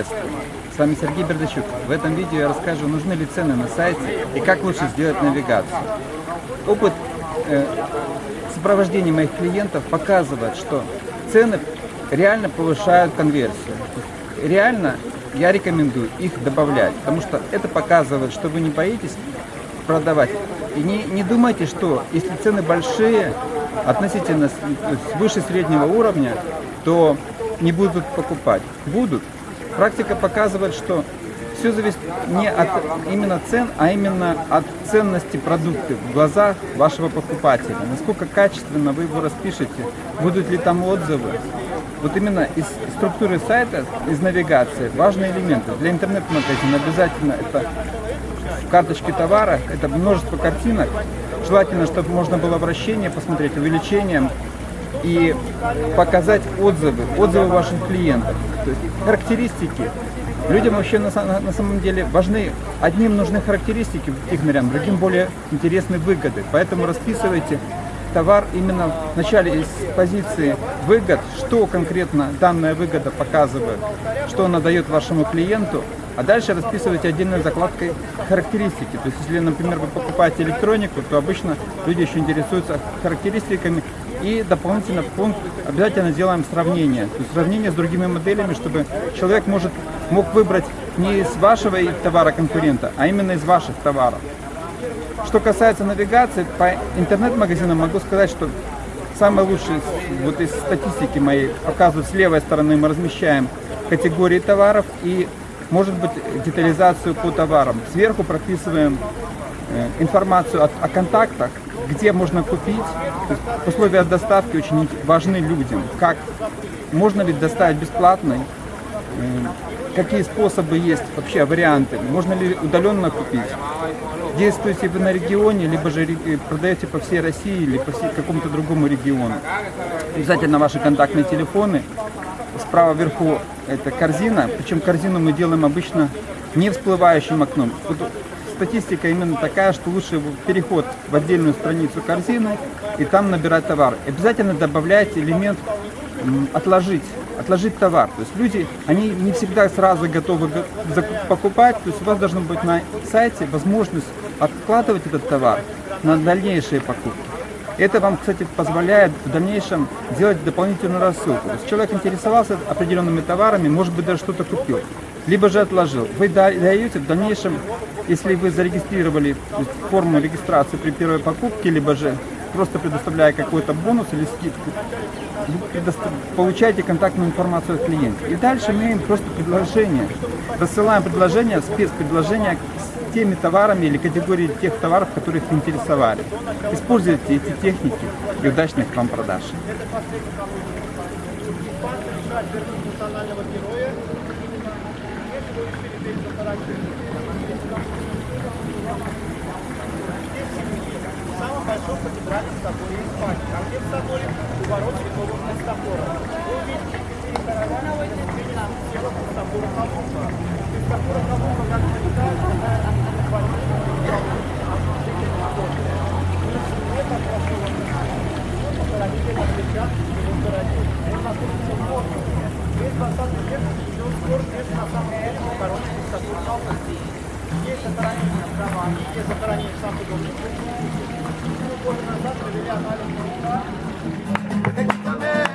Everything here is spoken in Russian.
Приветствую! С вами Сергей Бердачук. В этом видео я расскажу, нужны ли цены на сайте и как лучше сделать навигацию. Опыт э, сопровождения моих клиентов показывает, что цены реально повышают конверсию. Реально я рекомендую их добавлять, потому что это показывает, что вы не боитесь продавать. И не, не думайте, что если цены большие, относительно свыше среднего уровня, то не будут покупать. Будут. Практика показывает, что все зависит не от именно цен, а именно от ценности продукта в глазах вашего покупателя. Насколько качественно вы его распишете, будут ли там отзывы. Вот именно из структуры сайта, из навигации, важные элементы. Для интернет-магазина обязательно это карточки товара, это множество картинок. Желательно, чтобы можно было вращение посмотреть, увеличение и показать отзывы, отзывы ваших клиентов. То есть характеристики. Людям вообще на, на, на самом деле важны, одним нужны характеристики технарям, другим более интересны выгоды. Поэтому расписывайте товар именно в начале из позиции выгод, что конкретно данная выгода показывает, что она дает вашему клиенту, а дальше расписывайте отдельной закладкой характеристики. То есть, если, например, вы покупаете электронику, то обычно люди еще интересуются характеристиками и дополнительно пункт обязательно делаем сравнение. То есть сравнение с другими моделями, чтобы человек может, мог выбрать не из вашего товара конкурента, а именно из ваших товаров. Что касается навигации, по интернет-магазинам могу сказать, что самое лучшее вот из статистики моей показывают с левой стороны мы размещаем категории товаров и может быть детализацию по товарам. Сверху прописываем э, информацию о, о контактах, где можно купить. условия доставки очень важны людям. Как можно ли доставить бесплатно, какие способы есть, вообще варианты, можно ли удаленно купить. Действуете вы на регионе, либо же продаете по всей России, или по какому-то другому региону. Обязательно ваши контактные телефоны. Справа вверху это корзина, причем корзину мы делаем обычно не всплывающим окном статистика именно такая, что лучше переход в отдельную страницу корзины и там набирать товар. Обязательно добавляйте элемент отложить, отложить товар. То есть люди, они не всегда сразу готовы покупать, то есть у вас должна быть на сайте возможность откладывать этот товар на дальнейшие покупки. Это вам, кстати, позволяет в дальнейшем делать дополнительную рассылку. То есть человек интересовался определенными товарами, может быть, даже что-то купил, либо же отложил. Вы даете в дальнейшем если вы зарегистрировали форму регистрации при первой покупке, либо же просто предоставляя какой-то бонус или скидку, получаете контактную информацию от клиента. И дальше мы им просто предложение. Рассылаем предложение, спецпредложение теми товарами или категорией тех товаров, которые их интересовали. Используйте эти техники и удачных вам продаж. самом большом катедральном соборе Испании. А где в соборе? У ворот Святого Христофора. Вы увидите четыре каравана, видите тело Христофора Колумба. Христофора Колумба, как мы знаем, Похоронили на плечах его стороне. Он находится в воздухе. Весь 20 век идет спор, где на самом деле похоронен Христофор Колумба. Есть захоронение в Романе, есть захоронение в Санкт-Петербурге. Года назад провели анализ ДНК. Déjame,